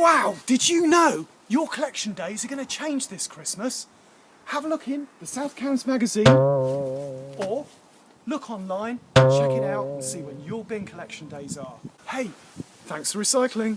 Wow, did you know your collection days are going to change this Christmas? Have a look in the South Cambs magazine or look online, check it out and see when your bin collection days are. Hey, thanks for recycling.